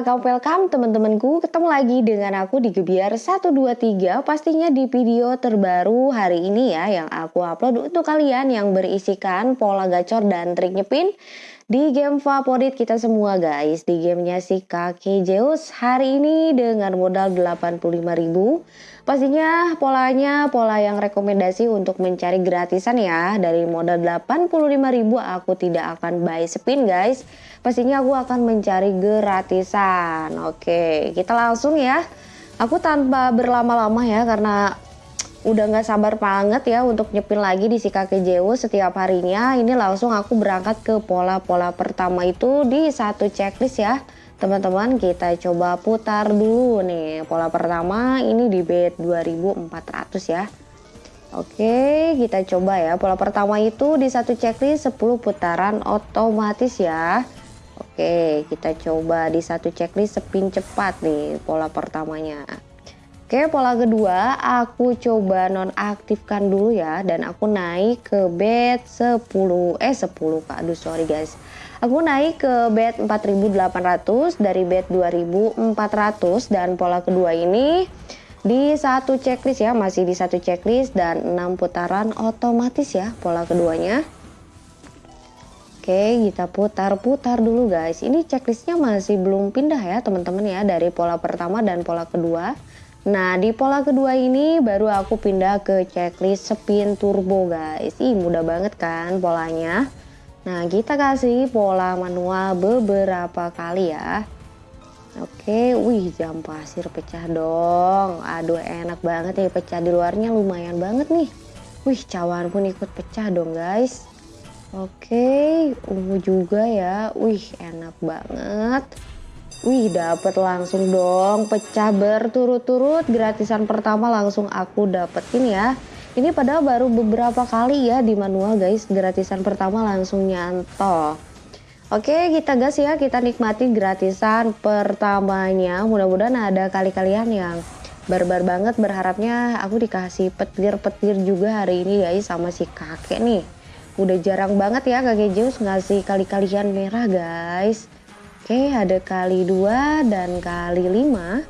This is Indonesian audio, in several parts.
welcome welcome teman-temanku. Ketemu lagi dengan aku di Gebiar 123 Pastinya di video terbaru hari ini ya Yang aku upload untuk kalian yang berisikan pola gacor dan trik nyepin Di game favorit kita semua guys. Di gamenya si Kake Zeus Hari ini dengan modal 85.000 Pastinya polanya pola yang rekomendasi untuk mencari gratisan ya. Dari modal 85.000 aku tidak akan buy spin guys. Pastinya aku akan mencari gratisan. Oke kita langsung ya. Aku tanpa berlama-lama ya karena udah nggak sabar banget ya untuk nyepin lagi di si kakek Jewo setiap harinya. Ini langsung aku berangkat ke pola-pola pertama itu di satu checklist ya. Teman-teman kita coba putar dulu nih. Pola pertama ini di bed 2400 ya. Oke kita coba ya. Pola pertama itu di satu checklist 10 putaran otomatis ya. Oke kita coba di satu checklist spin cepat nih pola pertamanya Oke pola kedua aku coba nonaktifkan dulu ya. Dan aku naik ke bed 10 eh 10 kak. Aduh sorry guys. Aku naik ke bed 4800 dari bed 2400 dan pola kedua ini di satu checklist ya masih di satu checklist. Dan 6 putaran otomatis ya pola keduanya. Oke kita putar-putar dulu guys. Ini checklistnya masih belum pindah ya teman-teman ya dari pola pertama dan pola kedua Nah di pola kedua ini baru aku pindah ke checklist spin turbo guys. Ih mudah banget kan polanya? Nah kita kasih pola manual beberapa kali ya. Oke, wih jam pasir pecah dong. Aduh enak banget nih pecah di luarnya. Lumayan banget nih. Wih cawan pun ikut pecah dong guys. Oke, ungu juga ya. Wih enak banget Wih dapet langsung dong pecah berturut-turut gratisan pertama langsung aku dapetin ya ini padahal baru beberapa kali ya di manual guys, gratisan pertama langsung nyantol. Oke kita gas ya, kita nikmati gratisan pertamanya. Mudah-mudahan ada kali kalian yang barbar banget berharapnya aku dikasih petir-petir juga hari ini guys sama si kakek nih. Udah jarang banget ya kakek Zeus ngasih kali-kalian merah guys. Oke ada kali dua dan kali lima.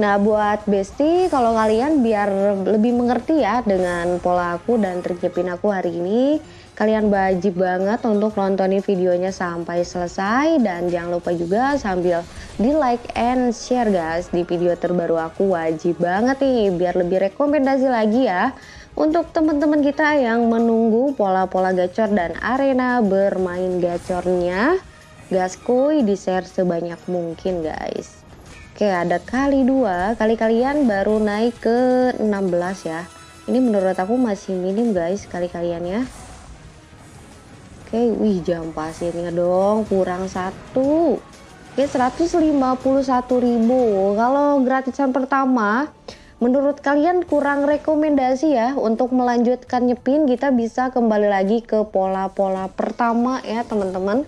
Nah buat Besti kalau kalian biar lebih mengerti ya dengan pola aku dan trik aku hari ini Kalian wajib banget untuk nontonin videonya sampai selesai dan jangan lupa juga sambil di like and share guys di video terbaru aku wajib banget nih biar lebih rekomendasi lagi ya untuk teman-teman kita yang menunggu pola-pola gacor dan arena bermain gacornya gaskuy di share sebanyak mungkin guys. Oke ada kali dua. Kali kalian baru naik ke 16 ya. Ini menurut aku masih minim guys kali kaliannya Oke wih jam pasirnya dong. Kurang satu. Oke 151.000 kalau gratisan pertama menurut kalian kurang rekomendasi ya untuk melanjutkan nyepin? Kita bisa kembali lagi ke pola-pola pertama ya teman-teman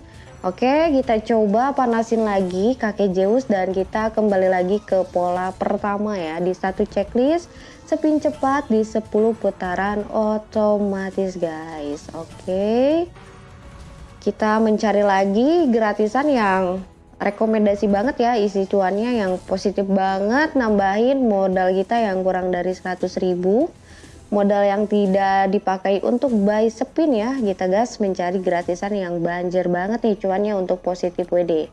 Oke kita coba panasin lagi kakek Zeus dan kita kembali lagi ke pola pertama ya. Di satu checklist spin cepat di 10 putaran otomatis guys. Oke. Kita mencari lagi gratisan yang rekomendasi banget ya isi cuannya yang positif banget. Nambahin modal kita yang kurang dari 100 ribu modal yang tidak dipakai untuk buy spin ya kita gas mencari gratisan yang banjir banget nih cuannya untuk positif WD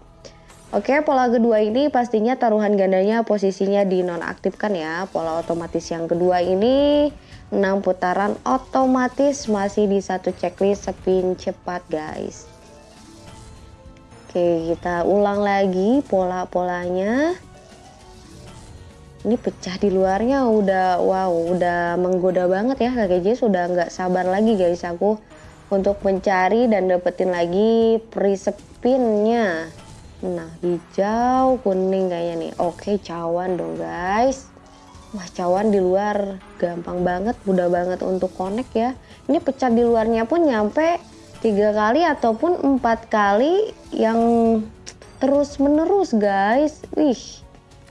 Oke pola kedua ini pastinya taruhan gandanya posisinya dinonaktifkan ya. Pola otomatis yang kedua ini 6 putaran otomatis masih di satu checklist spin cepat guys. Oke kita ulang lagi pola-polanya ini pecah di luarnya udah wow udah menggoda banget ya. Kakek J sudah nggak sabar lagi guys aku untuk mencari dan dapetin lagi prisepinnya. Nah hijau kuning kayaknya nih. Oke cawan dong guys. Wah cawan di luar gampang banget mudah banget untuk connect ya. Ini pecah di luarnya pun nyampe tiga kali ataupun empat kali yang terus menerus guys. Wih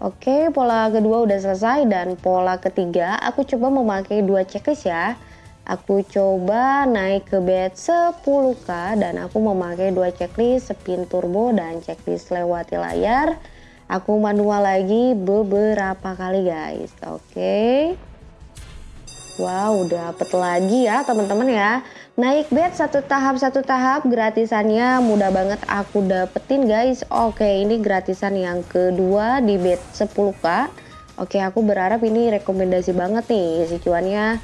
Oke, pola kedua udah selesai dan pola ketiga aku coba memakai dua checklist ya. Aku coba naik ke bed 10k dan aku memakai dua checklist spin turbo dan checklist lewati layar. Aku manual lagi beberapa kali guys. Oke. Okay. Wow, dapet lagi ya teman-teman ya. Naik bed satu tahap satu tahap gratisannya mudah banget aku dapetin guys. Oke, ini gratisan yang kedua di bed 10k. Oke, aku berharap ini rekomendasi banget nih si cuannya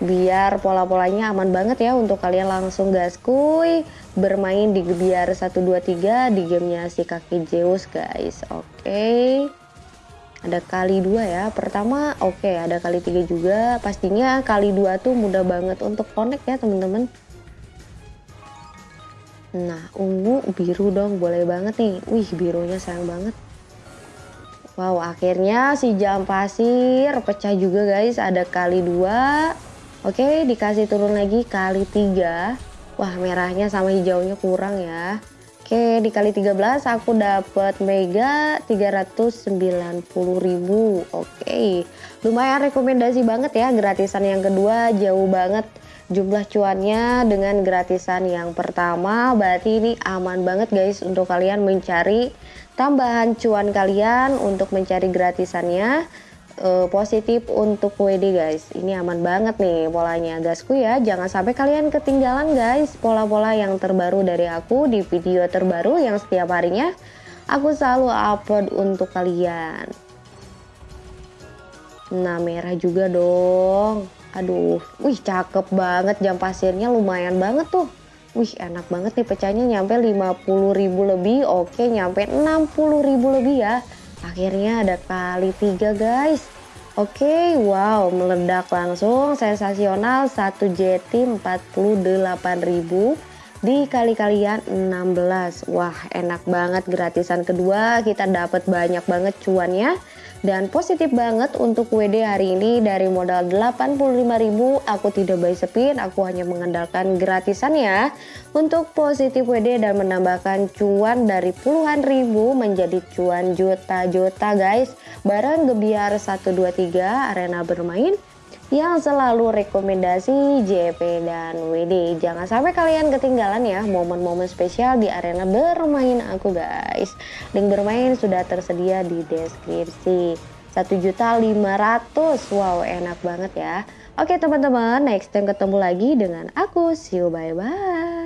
biar pola-polanya aman banget ya untuk kalian langsung gaskuy bermain di biar 123 di gamenya si kaki Zeus guys oke. Ada kali dua ya. Pertama oke okay, ada kali tiga juga. Pastinya kali dua tuh mudah banget untuk connect ya teman-teman. Nah ungu biru dong boleh banget nih. Wih birunya sayang banget. Wow akhirnya si jam pasir pecah juga guys. Ada kali dua. Oke, dikasih turun lagi kali 3. Wah, merahnya sama hijaunya kurang ya. Oke, dikali 13 aku dapat mega 390.000. Oke. Lumayan rekomendasi banget ya gratisan yang kedua jauh banget jumlah cuannya dengan gratisan yang pertama berarti ini aman banget guys untuk kalian mencari tambahan cuan kalian untuk mencari gratisannya uh, positif untuk WD guys. Ini aman banget nih polanya. Gasku ya jangan sampai kalian ketinggalan guys pola-pola yang terbaru dari aku di video terbaru yang setiap harinya. Aku selalu upload untuk kalian. Nah merah juga dong. Aduh wih cakep banget. Jam pasirnya lumayan banget tuh. Wih enak banget nih pecahnya nyampe 50.000 lebih. Oke nyampe 60.000 lebih ya Akhirnya ada kali tiga guys. Oke, okay, wow, meledak langsung sensasional 1 JT 48.000 dikali kalian 16. Wah, enak banget gratisan kedua, kita dapat banyak banget cuannya dan positif banget untuk WD hari ini dari modal 85.000 aku tidak buy spin, aku hanya mengandalkan gratisan ya untuk positif WD dan menambahkan cuan dari puluhan ribu menjadi cuan juta-juta guys. Bareng Gebiar 123 arena bermain yang selalu rekomendasi JP dan WD. Jangan sampai kalian ketinggalan ya momen-momen spesial di arena bermain aku guys. Link bermain sudah tersedia di deskripsi. 1 juta 500 wow enak banget ya oke teman-teman next time ketemu lagi dengan aku see you bye bye